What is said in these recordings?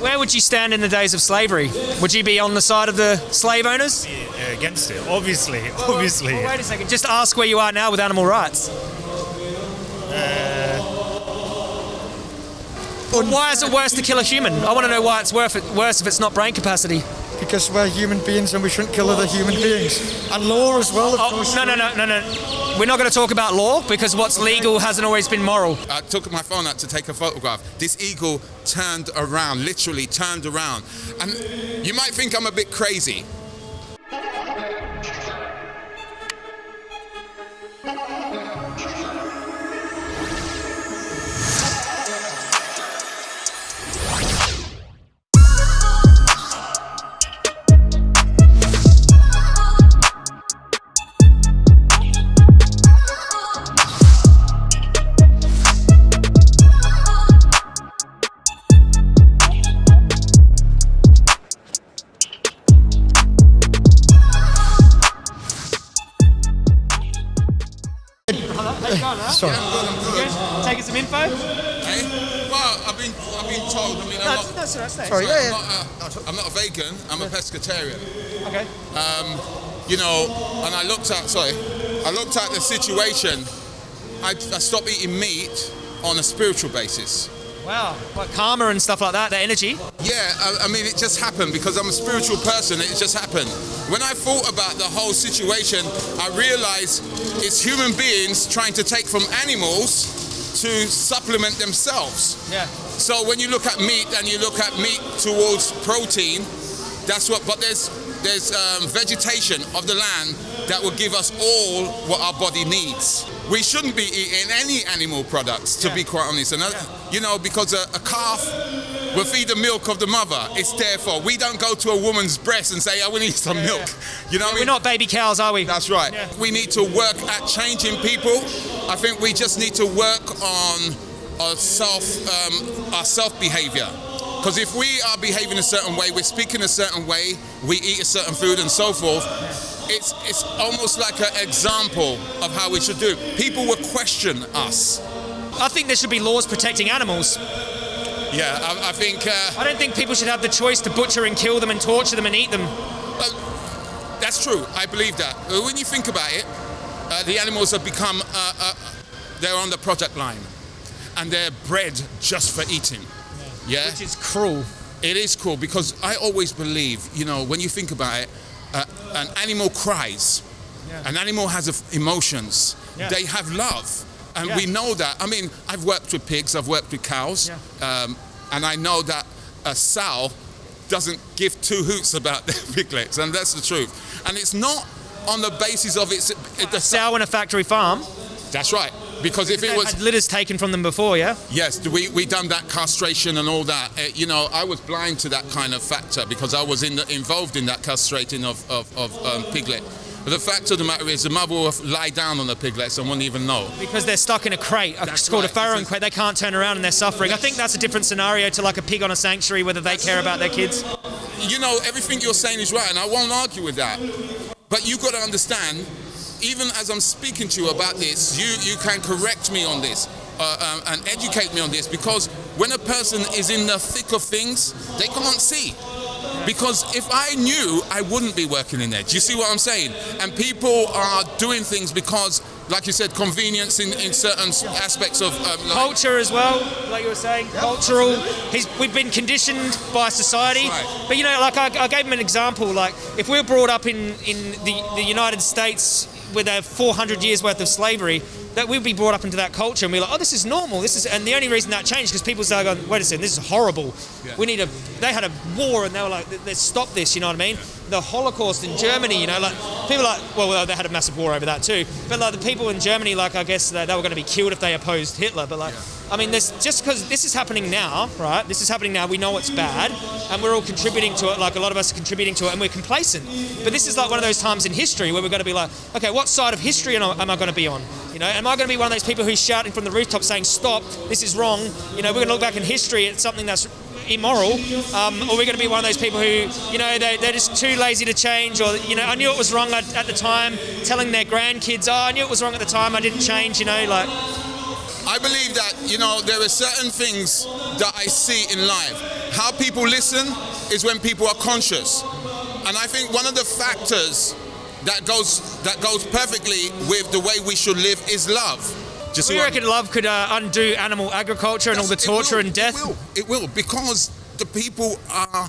Where would you stand in the days of slavery? Would you be on the side of the slave owners? Yeah, against it, obviously, obviously. Well, wait a second. Just ask where you are now with animal rights. Well, why is it worse to kill a human? I want to know why it's worth it, worse if it's not brain capacity. Because we're human beings and we shouldn't kill other human beings. And law as well, of Oh, course. no, no, no, no, no. We're not going to talk about law because what's legal hasn't always been moral. I took my phone out to take a photograph. This eagle turned around, literally turned around. And you might think I'm a bit crazy. Sorry. Taking some info? Eh? Well, I've been, I've been told. I mean, I'm not, that's all right. Sorry, yeah, I'm, yeah. not a, I'm not a vegan. I'm a pescatarian. Okay. Um, You know, and I looked at. Sorry, I looked at the situation. I, I stopped eating meat on a spiritual basis. Wow. Like karma and stuff like that, the energy. Yeah, I, I mean, it just happened because I'm a spiritual person. It just happened. When I thought about the whole situation, I realized it's human beings trying to take from animals to supplement themselves. Yeah. So when you look at meat and you look at meat towards protein, that's what. But there's there's um, vegetation of the land that will give us all what our body needs. We shouldn't be eating any animal products, to Yeah. be quite honest. And that- you know, because a, a calf will feed the milk of the mother. It's therefore we don't go to a woman's breast and say, "I will need some milk." You know what I We're mean? not baby cows, are we? That's right. Yeah. We need to work at changing people. I think we just need to work on our self, um, our self behavior. Because if we are behaving a certain way, we're speaking a certain way, we eat a certain food and so forth, it's, it's almost like an example of how we should do. People will question us. I think there should be laws protecting animals. Yeah, I, I think uh, I don't think people should have the choice to butcher and kill them and torture them and eat them. That's true. I believe that. Uh, When you think about it, uh, the animals have become, uh, uh, they're on the product line and they're bred just for eating. Yeah? Which is cruel. It is cruel because I always believe, you know, when you think about it, uh, an animal cries, an animal has emotions, Yeah. they have love. And Yeah. we know that. I mean, I've worked with pigs, I've worked with cows, um, and I know that a sow doesn't give two hoots about their piglets, and that's the truth. And it's not on the basis of its. It, the Sow in a factory farm. That's right. Because if it was had litters taken from them before, yeah? Yes, we we done that castration and all that. Uh, you know, I was blind to that kind of factor because I was in the, involved in that castrating of of, of um, piglet. But the fact of the matter is, the mother will lie down on the piglets and won't even know. Because they're stuck in a crate. That's It's called right. a farrowing crate. They can't turn around and they're suffering. I think that's a different scenario to like a pig on a sanctuary, whether they care about their kids. You know, everything you're saying is right, and I won't argue with that. But you've got to understand, even as I'm speaking to you about this, you you can correct me on this. Uh, um, and educate me on this because when a person is in the thick of things, they can't see. Because if I knew, I wouldn't be working in there. Do you see what I'm saying? And people are doing things because, like you said, convenience in, in certain aspects of um, like- Culture as well, like you were saying, cultural. He's, we've been conditioned by society. Right. But you know, like I, I gave him an example. Like if we're brought up in, in the, the United States with a 400 years worth of slavery, that we'd be brought up into that culture and be like, oh, this is normal. This is, and the only reason that changed because people started going, wait a second, this is horrible. Yeah. We need a. They had a war and they were like, let's stop this. You know what I mean? The Holocaust in Germany. You know, like people like, well, well, they had a massive war over that too. But like the people in Germany, like I guess they, they were going to be killed if they opposed Hitler. But like, I mean, this just because this is happening now, right? This is happening now. We know it's bad, and we're all contributing to it. Like a lot of us are contributing to it, and we're complacent. But this is like one of those times in history where we're going to be like, okay, what side of history am I, going to be on? You know, am I going to be one of those people who's shouting from the rooftop saying, "Stop! This is wrong." You know, we're going to look back in history at something that's immoral, um, or we're going to be one of those people who, you know, they, they're just too lazy to change, or you know, I knew it was wrong at, at the time, telling their grandkids, "Oh, I knew it was wrong at the time, I didn't change." You know, like I believe that, you know, there are certain things that I see in life. how people listen is when people are conscious. And I think one of the factors that goes that goes perfectly with the way we should live is love. Just Do you reckon love could uh, undo animal agriculture and all the torture will, and death? It will, it will, because the people are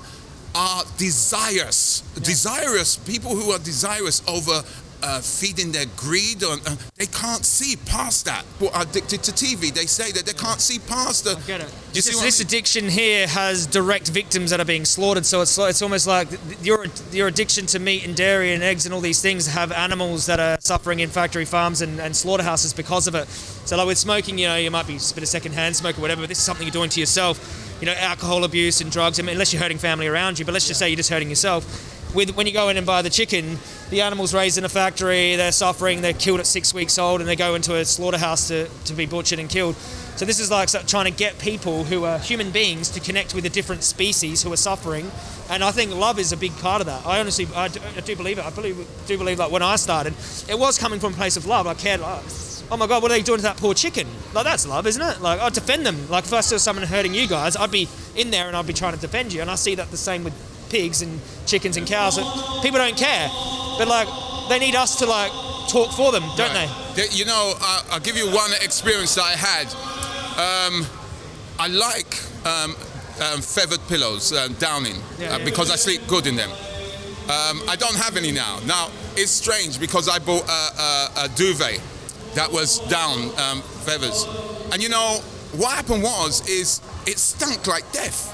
are desirous, desirous people who are desirous over uh, feeding their greed. Or, uh, they can't see past that. Are addicted to TV, they say that they can't see past the. Get it. You This, see I mean? addiction here has direct victims that are being slaughtered, so it's it's almost like your your addiction to meat and dairy and eggs and all these things have animals that are suffering in factory farms and, and slaughterhouses because of it. So like with smoking, you know, you might be a bit of secondhand smoke or whatever, but this is something you're doing to yourself. You know, alcohol abuse and drugs. I mean, unless you're hurting family around you, but let's just say you're just hurting yourself. With when you go in and buy the chicken, the animal's raised in a factory, they're suffering, they're killed at six weeks old, and they go into a slaughterhouse to, to be butchered and killed. So this is like trying to get people who are human beings to connect with a different species who are suffering, and I think love is a big part of that. I honestly, I do, I do believe it. I believe, do believe like when I started, it was coming from a place of love. I cared. Like, oh my god, what are they doing to that poor chicken? Like that's love, isn't it? Like I'd defend them. Like if I saw someone hurting you guys, I'd be in there and I'd be trying to defend you. And I see that the same with pigs and chickens and cows. That people don't care, but like they need us to like talk for them, don't they? You know, I, I'll give you one experience that I had. Um, I like um, um, feathered pillows, uh, downing, Yeah, uh, yeah. because I sleep good in them. Um, I don't have any now. Now, it's strange because I bought a, a, a duvet that was down um, feathers. And you know, what happened was, is it stunk like death.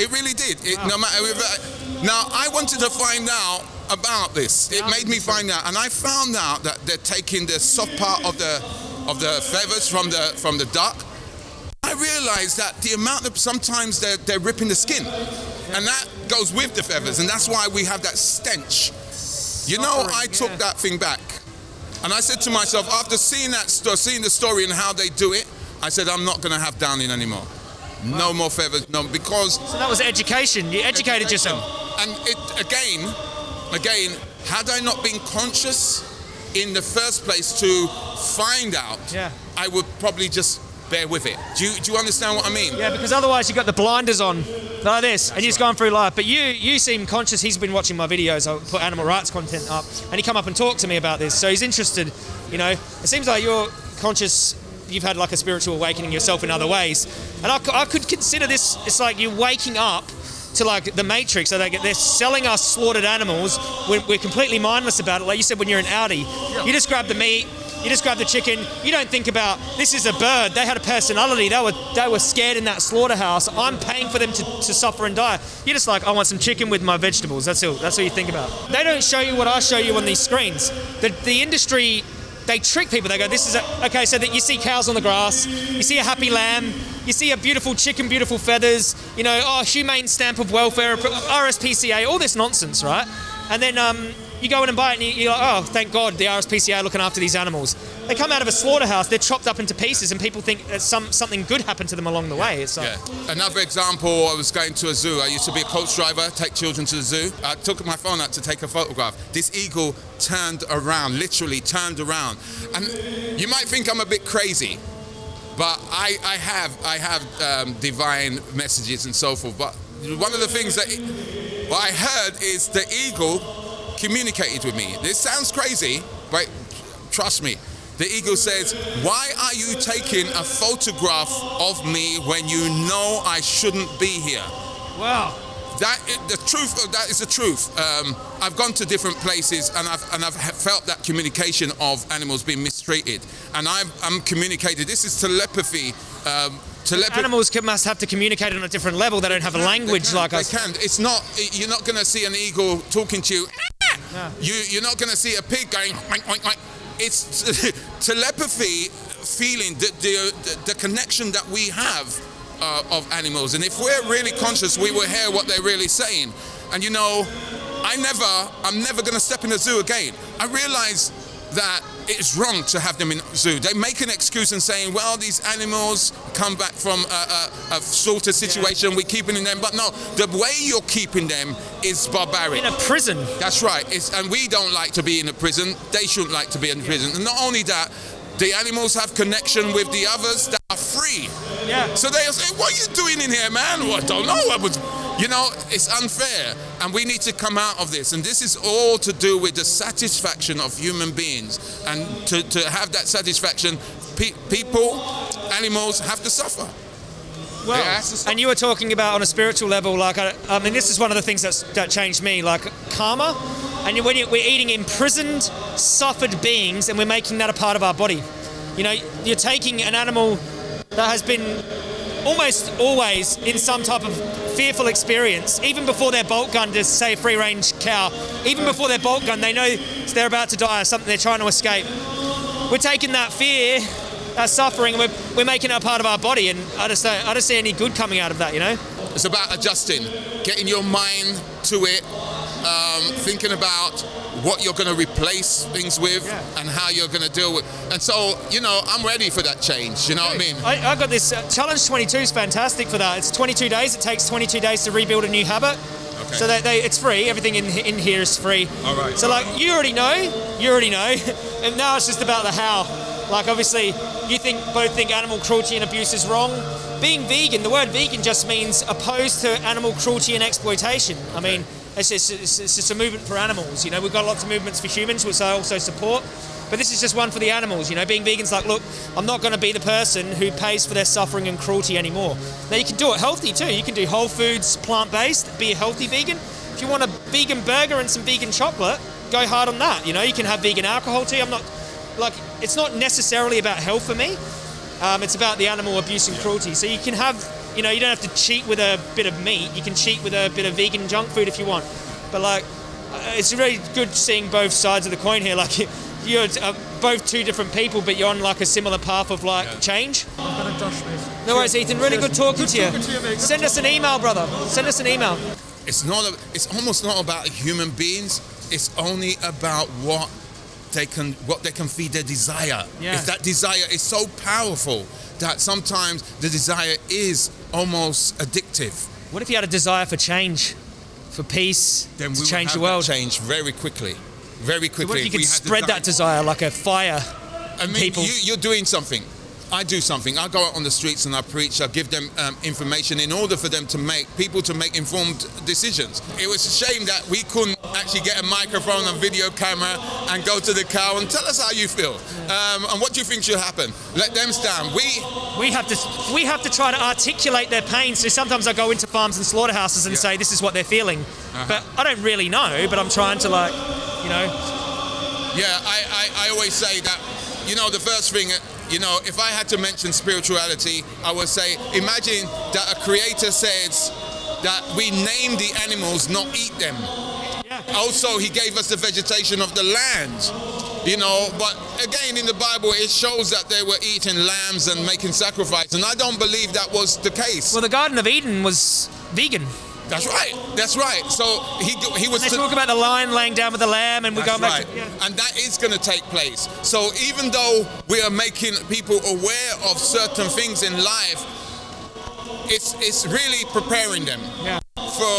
It really did. It, no matter if, uh, now, I wanted to find out about this. It made me find out, and I found out that they're taking the soft part of the of the feathers from the from the duck. I realized that the amount of sometimes they're, they're ripping the skin, and that goes with the feathers, and that's why we have that stench. You know, I took that thing back, and I said to myself after seeing that, seeing the story and how they do it, I said I'm not going to have downing anymore. No more feathers, no, because So that was education. You educated yourself. and it again, again, had I not been conscious in the first place to find out, Yeah. I would probably just bear with it. Do you, do you understand what I mean? Yeah, because otherwise you got the blinders on like this, and you're just going through life. But you, you seem conscious. He's been watching my videos. I put animal rights content up, and he come up and talked to me about this. So he's interested. You know, it seems like you're conscious. You've had like a spiritual awakening yourself in other ways, and I could consider this. It's like you're waking up to like the Matrix. So they get, they're selling us slaughtered animals. We're, we're completely mindless about it. Like you said, when you're in Aldi, you just grab the meat. You just grab the chicken. You don't think about this is a bird. They had a personality. They were they were scared in that slaughterhouse. I'm paying for them to, to suffer and die. You're just like I want some chicken with my vegetables. That's all. That's all you think about. They don't show you what I show you on these screens. The the industry. They trick people. They go, "This is a, okay." So that you see cows on the grass, you see a happy lamb, you see a beautiful chicken, beautiful feathers. You know, oh, humane stamp of welfare, RSPCA, all this nonsense, right? And then um, you go in and buy it, and you- you're like, oh, thank God the RSPCA are looking after these animals. They come out of a slaughterhouse, they're chopped up into pieces, and people think that some something good happened to them along the way. It's like, Yeah. Another example, I was going to a zoo. I used to be a coach driver, take children to the zoo. I took my phone out to take a photograph. This eagle turned around, literally turned around. And you might think I'm a bit crazy, but I, I have I have um, divine messages and so forth. But one of the things that I heard is the eagle communicated with me. This sounds crazy, but trust me. The eagle says, Why are you taking a photograph of me when you know I shouldn't be here? wow. That the truth. of That is the truth. Um, I've gone to different places and I've and I've felt that communication of animals being mistreated, and I'm I'm communicated. This is telepathy. Um, telepathy. Animals can, must have to communicate on a different level. They don't have a language They can, like they us. can. It's not. You're not going to see an eagle talking to you. You you're not going to see a pig going. Oink, oink, oink. It's telepathy, feeling the, the the connection that we have uh, of animals, and if we're really conscious, we will hear what they're really saying. And you know, I never, I'm never going to step in a zoo again. I realize that it's wrong to have them in zoo. They make an excuse and saying, well, these animals come back from a, a, a slaughter situation, we're keeping them. But no, the way you're keeping them is barbaric. In a prison. That's right. It's, and we don't like to be in a prison. They shouldn't like to be in prison. And not only that, the animals have connection with the others that are free. Yeah. So they'll say, "What are you doing in here, man?" Well, I don't know. I was, you know, it's unfair, and we need to come out of this. And this is all to do with the satisfaction of human beings, and to, to have that satisfaction, pe- people, animals have to suffer. Well, Yeah, that's the stuff. and you were talking about on a spiritual level, like I, I mean, this is one of the things that's, that changed me, like karma. And when you, we're eating imprisoned, suffered beings, and we're making that a part of our body. You know, you're taking an animal that has been almost always in some type of fearful experience, even before they're bolt gun to say free range cow, even before they're bolt gun, they know they're about to die or something, they're trying to escape. We're taking that fear, that suffering, we're, we're making it a part of our body, and I just don't, I don't see any good coming out of that, you know? It's about adjusting, getting your mind to it, um, thinking about what you're going to replace things with Yeah. and how you're going to deal with. And so, you know, I'm ready for that change. You know what I mean? I, I got this uh, challenge 22 is fantastic for that. It's 22 days. It takes 22 days to rebuild a new habit. Okay. So they, they, it's free. Everything in in here is free. All right. So like you already know, you already know, and now it's just about the how. Like obviously, you think both think animal cruelty and abuse is wrong. Being vegan, the word vegan just means opposed to animal cruelty and exploitation. I mean, it's just, it's, it's just a movement for animals. You know, we've got lots of movements for humans, which I also support. But this is just one for the animals. You know, being vegan's like, look, I'm not going to be the person who pays for their suffering and cruelty anymore. Now you can do it healthy too. You can do whole foods, plant-based, be a healthy vegan. If you want a vegan burger and some vegan chocolate, go hard on that. You know, you can have vegan alcohol too. I'm not like it's not necessarily about health for me. Um, it's about the animal abuse and cruelty. So you can have, you know, you don't have to cheat with a bit of meat. You can cheat with a bit of vegan junk food if you want. But like, uh, it's really good seeing both sides of the coin here. Like, you're uh, both two different people, but you're on like a similar path of like change. I'm gonna dash, mate. No worries, Ethan. Really good talking to you. talking to you, mate. Send us an email, brother. Send us an email. It's not. A, it's almost not about human beings. It's only about what they can what they can feed their desire. Yeah. If that desire is so powerful that sometimes the desire is almost addictive, What if you had a desire for change, for peace, then we to change the world? change very quickly. Very quickly. What if you we could spread that desire like a fire? I mean, people? You, you're doing something. I do something. I go out on the streets and I preach. I give them um, information in order for them to make people to make informed decisions. It was a shame that we couldn't actually get a microphone and video camera and go to the cow and tell us how you feel um, and what do you think should happen. Let them stand. We We have to we have to try to articulate their pain. So sometimes I go into farms and slaughterhouses and Yeah. Say this is what they're feeling, but I don't really know. But I'm trying to like, you know, Yeah, I, I, I always say that, you know, the first thing, you know, if I had to mention spirituality, I would say, imagine that a creator says that we name the animals, not eat them. Yeah. Also, he gave us the vegetation of the land, you know, but again, in the Bible, it shows that they were eating lambs and making sacrifice, and I don't believe that was the case. well, the Garden of Eden was vegan. That's right, that's right. So he, he was... They talk about the lion laying down with the lamb, and we're That's going right. back. To, yeah. And that is going to take place. So even though we are making people aware of certain things in life, it's it's really preparing them Yeah. for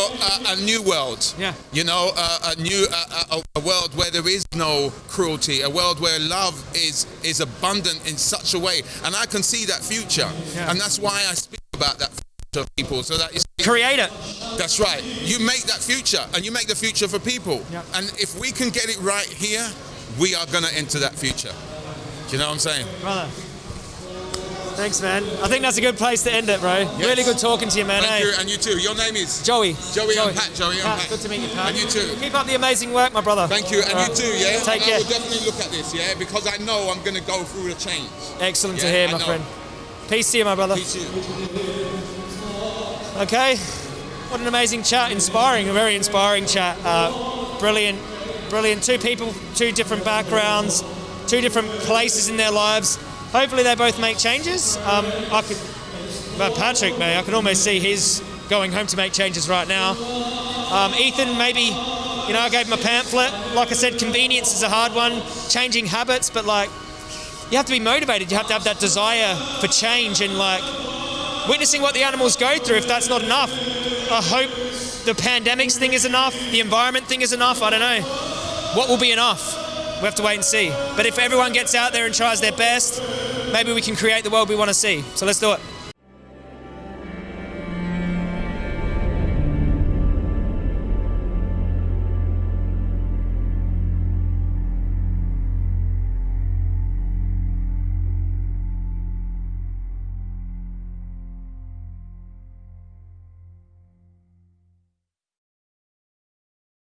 a, a new world. Yeah. You know, a, a new a, a, a world where there is no cruelty, a world where love is is abundant in such a way, and I can see that future, Yeah. and that's why I speak about that future of people, so that see, Create it. that's right. You make that future, and you make the future for people. Yeah. And if we can get it right here, we are going to enter that future. Do you know what I'm saying? Brother. Thanks, man. I think that's a good place to end it, bro. Really good talking to you, man. Thank eh? you, and you too. Your name is Joey. Joey and Pat. Joey and Pat. Good to meet you, Pat. And you too. Keep up the amazing work, my brother. Thank you, and All you too, yeah? Take and care. I will definitely look at this, yeah, because I know I'm going to go through the change. Excellent to hear, my friend. Peace to you, my brother. Peace to you. Okay. What an amazing chat. Inspiring, a very inspiring chat. Uh, brilliant, brilliant. Two people, two different backgrounds, two different places in their lives. Hopefully, they both make changes. Um, I could, but Patrick, may I can almost see his going home to make changes right now. Um, Ethan, maybe, you know, I gave him a pamphlet. Like I said, convenience is a hard one. Changing habits, but like, you have to be motivated. You have to have that desire for change and like witnessing what the animals go through. If that's not enough, I hope the pandemics thing is enough. The environment thing is enough. I don't know. What will be enough? We have to wait and see. But if everyone gets out there and tries their best, maybe we can create the world we want to see. So let's do it.